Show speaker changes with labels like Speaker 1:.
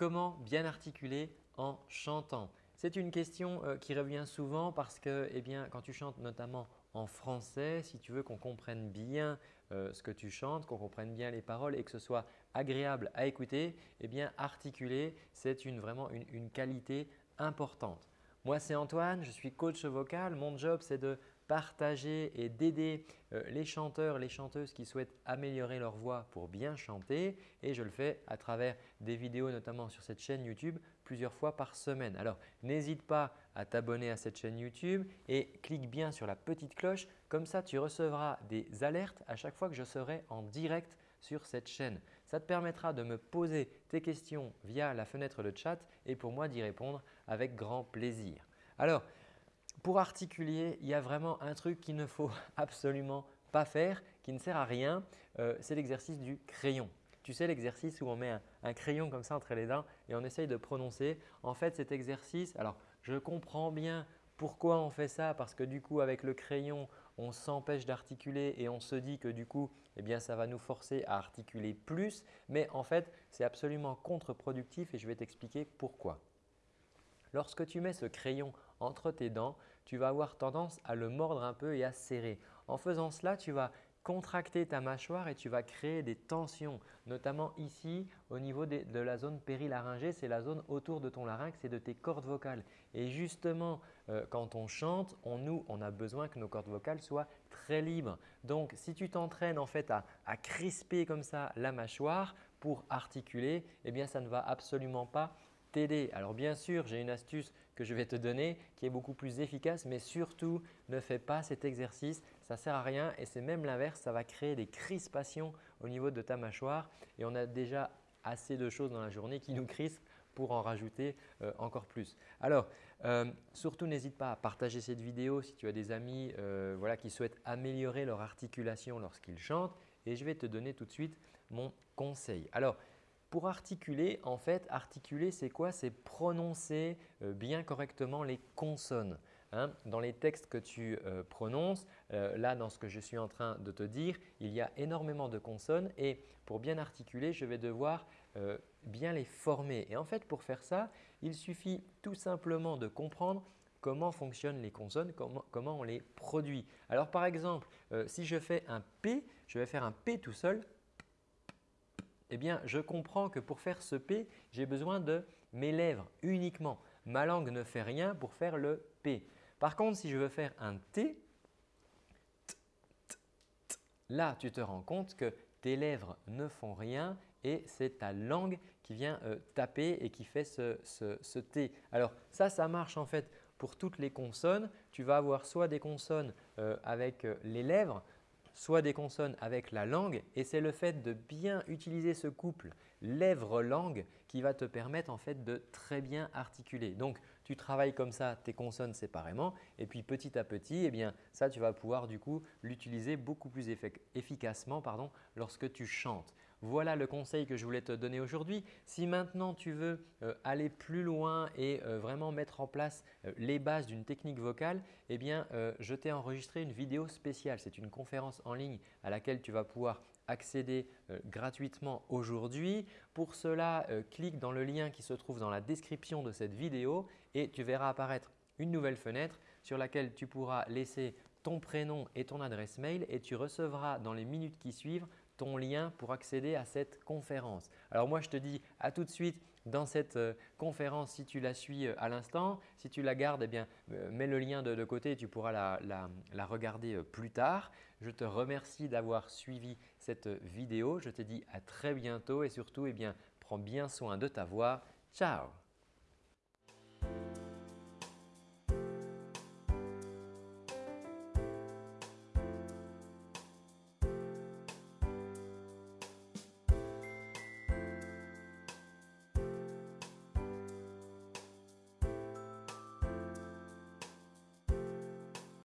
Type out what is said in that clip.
Speaker 1: comment bien articuler en chantant C'est une question euh, qui revient souvent parce que eh bien, quand tu chantes notamment en français, si tu veux qu'on comprenne bien euh, ce que tu chantes, qu'on comprenne bien les paroles et que ce soit agréable à écouter, eh bien articuler, c'est vraiment une qualité importante. Moi, c'est Antoine, je suis coach vocal. Mon job, c'est de partager et d'aider euh, les chanteurs, les chanteuses qui souhaitent améliorer leur voix pour bien chanter et je le fais à travers des vidéos notamment sur cette chaîne YouTube plusieurs fois par semaine. Alors n'hésite pas à t'abonner à cette chaîne YouTube et clique bien sur la petite cloche comme ça tu recevras des alertes à chaque fois que je serai en direct sur cette chaîne. Ça te permettra de me poser tes questions via la fenêtre de chat et pour moi d'y répondre avec grand plaisir. Alors, pour articuler, il y a vraiment un truc qu'il ne faut absolument pas faire, qui ne sert à rien, euh, c'est l'exercice du crayon. Tu sais l'exercice où on met un, crayon comme ça entre les dents et on essaye de prononcer. En fait, cet exercice, alors je comprends bien pourquoi on fait ça Parce que du coup, avec le crayon, on s'empêche d'articuler et on se dit que du coup, eh bien, ça va nous forcer à articuler plus. Mais en fait, c'est absolument contre-productif et je vais t'expliquer pourquoi. Lorsque tu mets ce crayon entre tes dents, tu vas avoir tendance à le mordre un peu et à serrer. En faisant cela, tu vas contracter ta mâchoire et tu vas créer des tensions, notamment ici au niveau de la zone périlaryngée, c'est la zone autour de ton larynx et de tes cordes vocales. Et justement, euh, quand on chante, on, nous, on a besoin que nos cordes vocales soient très libres. Donc, si tu t'entraînes en fait à, à, crisper comme ça la mâchoire pour articuler, eh bien ça ne va absolument pas t'aider. Alors bien sûr, j'ai une astuce que je vais te donner qui est beaucoup plus efficace, mais surtout ne fais pas cet exercice, ça ne sert à rien et c'est même l'inverse, ça va créer des crispations au niveau de ta mâchoire et on a déjà assez de choses dans la journée qui nous crispent pour en rajouter euh, encore plus. Alors, euh, surtout n'hésite pas à partager cette vidéo si tu as des amis euh, voilà, qui souhaitent améliorer leur articulation lorsqu'ils chantent et je vais te donner tout de suite mon conseil. Alors, pour articuler, en fait, articuler c'est quoi? C'est prononcer euh, bien correctement les consonnes. Hein. Dans les textes que tu euh, prononces, euh, là dans ce que je suis en train de te dire, il y a énormément de consonnes et pour bien articuler, je vais devoir bien les former. Et en fait, pour faire ça, il suffit tout simplement de comprendre comment fonctionnent les consonnes, comment, comment on les produit. Alors par exemple, si je fais un P, je vais faire un P tout seul eh bien, je comprends que pour faire ce P, j'ai besoin de mes lèvres uniquement. Ma langue ne fait rien pour faire le P. Par contre, si je veux faire un T, là, tu te rends compte que tes lèvres ne font rien et c'est ta langue qui vient euh, taper et qui fait ce, T. Alors ça, ça marche en fait pour toutes les consonnes. Tu vas avoir soit des consonnes euh, avec euh, les lèvres, soit des consonnes avec la langue et c'est le fait de bien utiliser ce couple lèvres-langue qui va te permettre en fait de très bien articuler. Donc, tu travailles comme ça tes consonnes séparément et puis petit à petit, eh bien, ça tu vas pouvoir du coup l'utiliser beaucoup plus efficacement pardon, lorsque tu chantes. Voilà le conseil que je voulais te donner aujourd'hui. Si maintenant tu veux euh, aller plus loin et euh, vraiment mettre en place euh, les bases d'une technique vocale, eh je t'ai enregistré une vidéo spéciale. C'est une conférence en ligne à laquelle tu vas pouvoir accéder gratuitement aujourd'hui. Pour cela, clique dans le lien qui se trouve dans la description de cette vidéo et tu verras apparaître une nouvelle fenêtre sur laquelle tu pourras laisser ton prénom et ton adresse mail et tu recevras dans les minutes qui suivent ton lien pour accéder à cette conférence. Alors moi, je te dis à tout de suite dans cette euh, conférence si tu la suis euh, à l'instant. Si tu la gardes, eh bien, euh, mets le lien de, côté et tu pourras la, regarder plus tard. Je te remercie d'avoir suivi cette vidéo. Je te dis à très bientôt et surtout, eh bien, prends bien soin de ta voix. Ciao